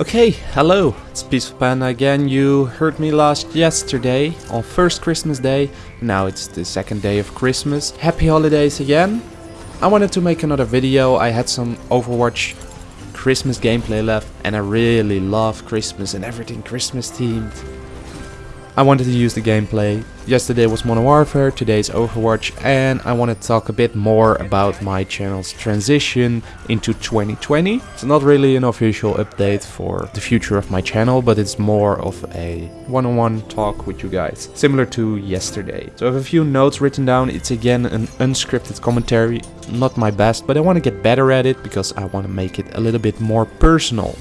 Okay, hello, it's Peaceful Panda again. You heard me last yesterday on first Christmas day. Now it's the second day of Christmas. Happy holidays again. I wanted to make another video. I had some Overwatch Christmas gameplay left and I really love Christmas and everything Christmas themed. I wanted to use the gameplay. Yesterday was Modern Warfare, today's Overwatch and I want to talk a bit more about my channel's transition into 2020. It's not really an official update for the future of my channel, but it's more of a one-on-one -on -one talk with you guys, similar to yesterday. So I have a few notes written down. It's again an unscripted commentary, not my best, but I want to get better at it because I want to make it a little bit more personal.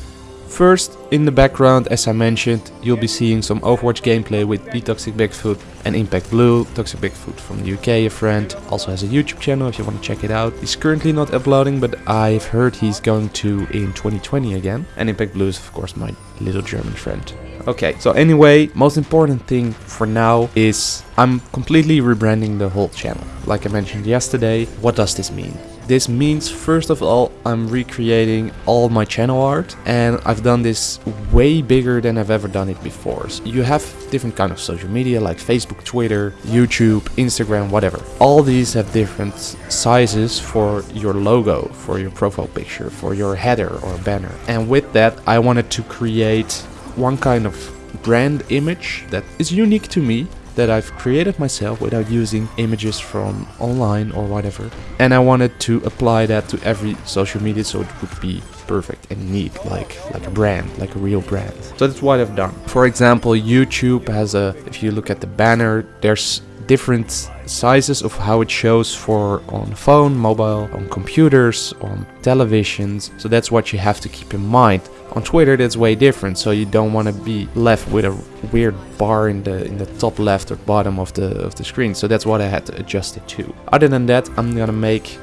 First, in the background, as I mentioned, you'll be seeing some Overwatch gameplay with the Toxic Bigfoot and Impact Blue. Toxic Bigfoot from the UK, a friend, also has a YouTube channel if you want to check it out. He's currently not uploading, but I've heard he's going to in 2020 again. And Impact Blue is of course my little German friend. Okay, so anyway, most important thing for now is I'm completely rebranding the whole channel. Like I mentioned yesterday, what does this mean? This means first of all I'm recreating all my channel art and I've done this way bigger than I've ever done it before. So you have different kind of social media like Facebook, Twitter, YouTube, Instagram, whatever. All these have different sizes for your logo, for your profile picture, for your header or banner. And with that I wanted to create one kind of brand image that is unique to me that I've created myself without using images from online or whatever. And I wanted to apply that to every social media so it would be perfect and neat, like like a brand, like a real brand. So that's what I've done. For example, YouTube has a, if you look at the banner, there's different sizes of how it shows for on phone, mobile, on computers, on televisions. So that's what you have to keep in mind. On Twitter that's way different, so you don't want to be left with a weird bar in the in the top left or bottom of the of the screen. So that's what I had to adjust it to. Other than that, I'm gonna make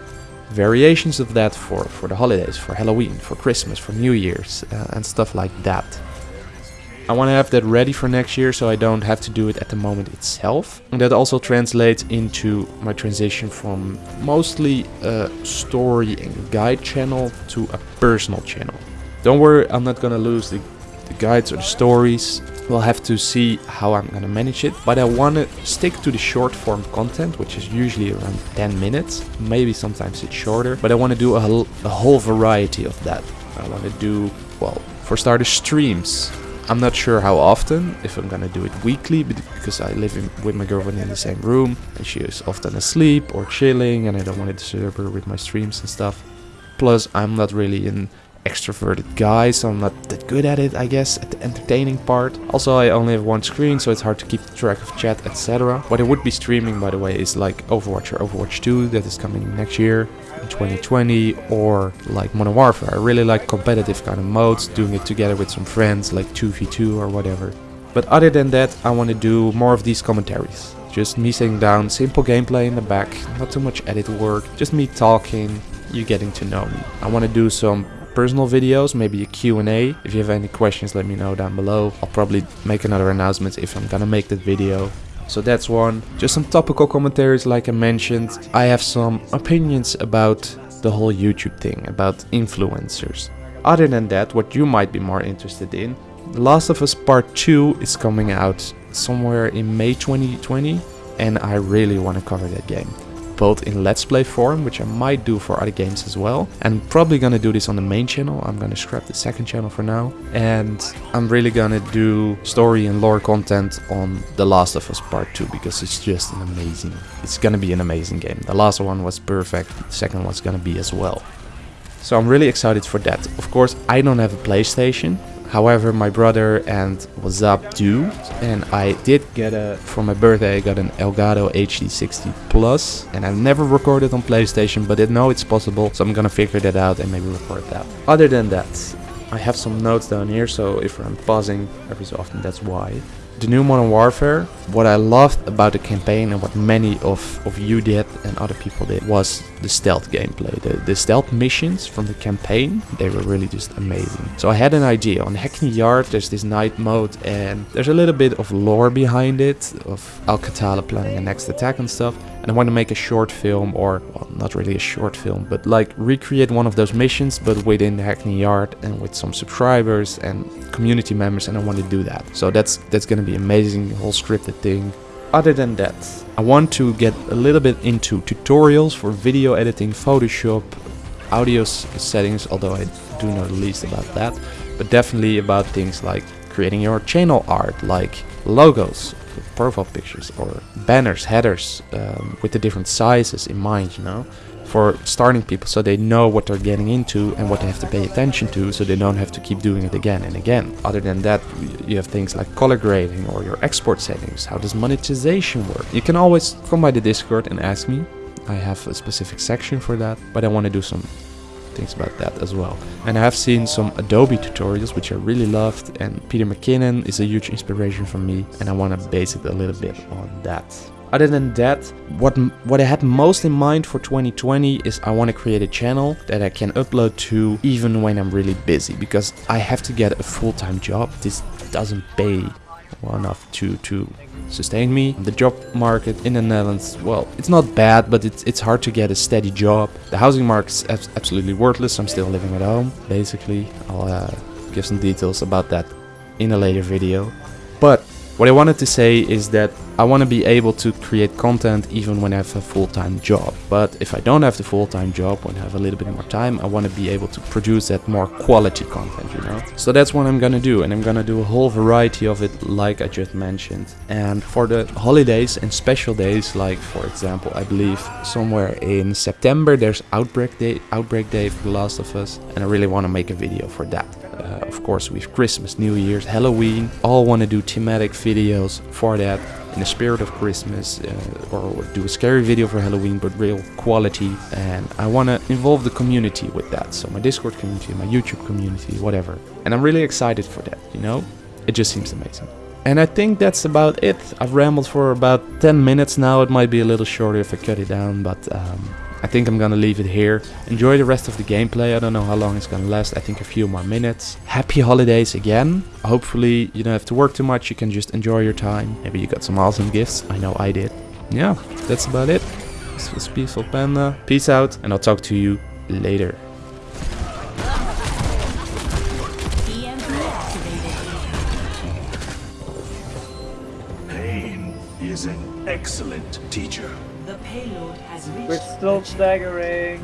variations of that for for the holidays, for Halloween, for Christmas, for New Year's, uh, and stuff like that. I want to have that ready for next year so I don't have to do it at the moment itself. And that also translates into my transition from mostly a story and guide channel to a personal channel. Don't worry, I'm not gonna lose the, the guides or the stories. We'll have to see how I'm gonna manage it. But I want to stick to the short form content, which is usually around 10 minutes. Maybe sometimes it's shorter. But I want to do a, a whole variety of that. I want to do, well, for starters, streams I'm not sure how often, if I'm gonna do it weekly, because I live in, with my girlfriend in the same room and she is often asleep or chilling and I don't want to disturb her with my streams and stuff. Plus, I'm not really an extroverted guy, so I'm not that good at it, I guess, at the entertaining part. Also, I only have one screen, so it's hard to keep track of chat, etc. What I would be streaming, by the way, is like Overwatch or Overwatch 2 that is coming next year. 2020 or like Modern Warfare. I really like competitive kind of modes, doing it together with some friends like 2v2 or whatever. But other than that, I want to do more of these commentaries. Just me sitting down, simple gameplay in the back, not too much edit work, just me talking, you getting to know me. I want to do some personal videos, maybe a Q&A. If you have any questions, let me know down below. I'll probably make another announcement if I'm gonna make that video. So that's one. Just some topical commentaries like I mentioned. I have some opinions about the whole YouTube thing, about influencers. Other than that, what you might be more interested in, The Last of Us Part 2 is coming out somewhere in May 2020 and I really want to cover that game both in Let's Play form, which I might do for other games as well. I'm probably gonna do this on the main channel. I'm gonna scrap the second channel for now. And I'm really gonna do story and lore content on The Last of Us Part 2 because it's just an amazing, it's gonna be an amazing game. The last one was perfect, the second one's gonna be as well. So I'm really excited for that. Of course, I don't have a PlayStation, However, my brother and was up do, and I did get a, for my birthday, I got an Elgato HD60 Plus, and I've never recorded on PlayStation, but I know it's possible, so I'm gonna figure that out and maybe record that. Other than that, I have some notes down here, so if I'm pausing every so often, that's why the new Modern Warfare, what I loved about the campaign and what many of, of you did and other people did was the stealth gameplay. The, the stealth missions from the campaign, they were really just amazing. So I had an idea. On Hackney Yard there's this night mode and there's a little bit of lore behind it, of Al-Qatala planning a next attack and stuff. I want to make a short film or, well, not really a short film, but like recreate one of those missions, but within the Hackney Yard and with some subscribers and community members. And I want to do that. So that's, that's going to be amazing, whole scripted thing. Other than that, I want to get a little bit into tutorials for video editing, Photoshop, audio settings, although I do know the least about that, but definitely about things like creating your channel art, like logos, profile pictures, or banners, headers, um, with the different sizes in mind, you know, for starting people so they know what they're getting into and what they have to pay attention to so they don't have to keep doing it again and again. Other than that, you have things like color grading or your export settings. How does monetization work? You can always come by the Discord and ask me. I have a specific section for that, but I want to do some things about that as well. And I have seen some Adobe tutorials which I really loved and Peter McKinnon is a huge inspiration for me and I want to base it a little bit on that. Other than that, what what I had most in mind for 2020 is I want to create a channel that I can upload to even when I'm really busy because I have to get a full-time job. This doesn't pay well enough to to sustain me. The job market in the Netherlands, well, it's not bad, but it's, it's hard to get a steady job. The housing market is absolutely worthless. I'm still living at home, basically. I'll uh, give some details about that in a later video. But what I wanted to say is that I want to be able to create content even when I have a full-time job. But if I don't have the full-time job, when I have a little bit more time, I want to be able to produce that more quality content, you know? So that's what I'm gonna do. And I'm gonna do a whole variety of it like I just mentioned. And for the holidays and special days, like for example, I believe somewhere in September, there's Outbreak Day, Outbreak Day for The Last of Us. And I really want to make a video for that. Uh, of course, we have Christmas, New Year's, Halloween. All want to do thematic videos for that in the spirit of Christmas uh, or do a scary video for Halloween but real quality. And I want to involve the community with that. So my Discord community my YouTube community whatever. And I'm really excited for that you know? It just seems amazing. And I think that's about it. I've rambled for about 10 minutes now. It might be a little shorter if I cut it down but um, I think I'm gonna leave it here. Enjoy the rest of the gameplay. I don't know how long it's gonna last. I think a few more minutes. Happy holidays again. Hopefully you don't have to work too much. You can just enjoy your time. Maybe you got some awesome gifts. I know I did. Yeah, that's about it. This was Peaceful Panda. Peace out and I'll talk to you later. Pain is an excellent teacher. The payload has reached We're still staggering.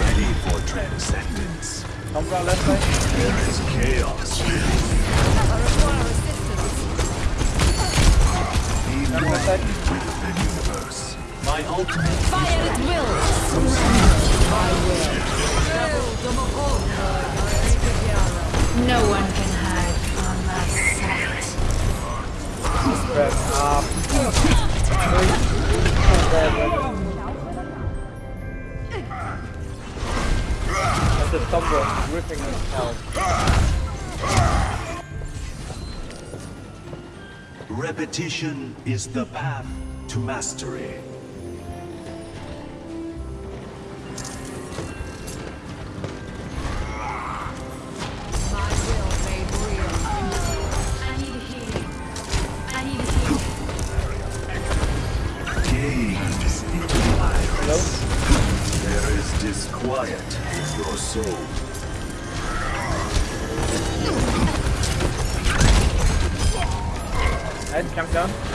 Ready for transcendence. Come from left side. There is chaos. Be Come one left side. with the universe. My ultimate Fire at will! No one can hide from my sight. Press up. That's the thumb ripping his repetition is the path to mastery. Head, come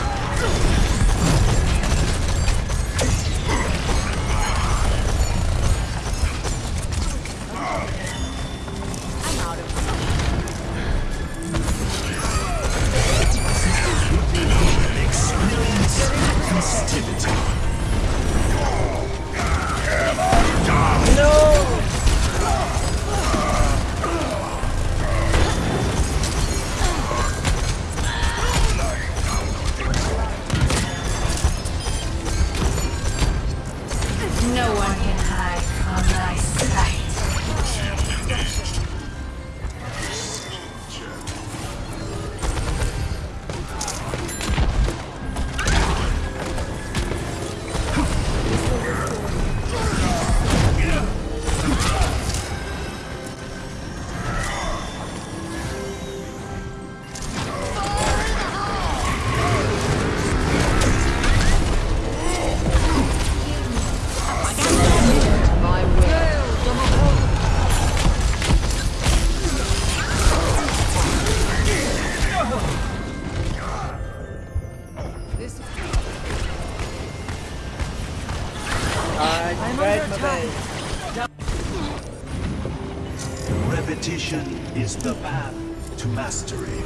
Repetition is the path to mastery.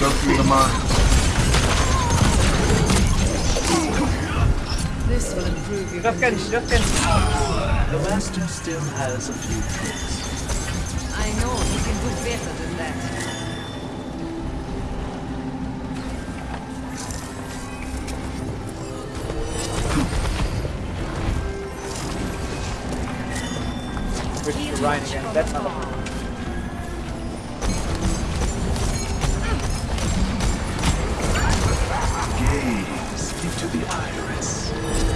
go through the mine. This will Just can, just can. The master still has a few tricks. I know he can do better than that. Switch to Rein again. That's not a Gaze into the iris.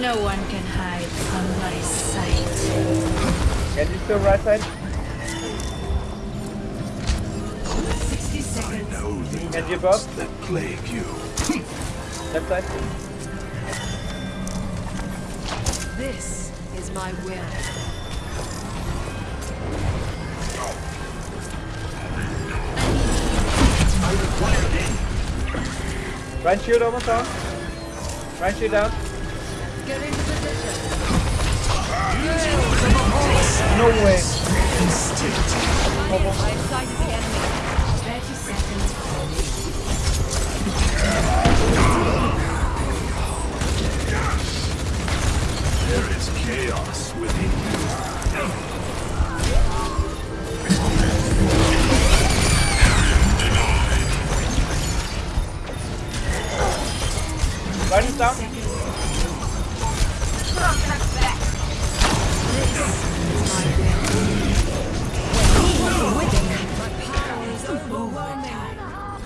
No one can hide from my sight. You still right side. Know the Get doubts that plague you. Left side. This is my will. Rein shield almost on. Rein shield down. Get into position. No way. I've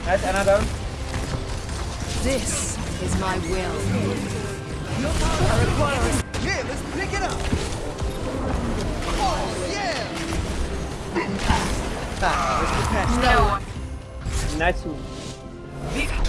Nice, Ana down. This is my will. Yeah, let's pick it up. Oh yeah. No. Nice move. Victory.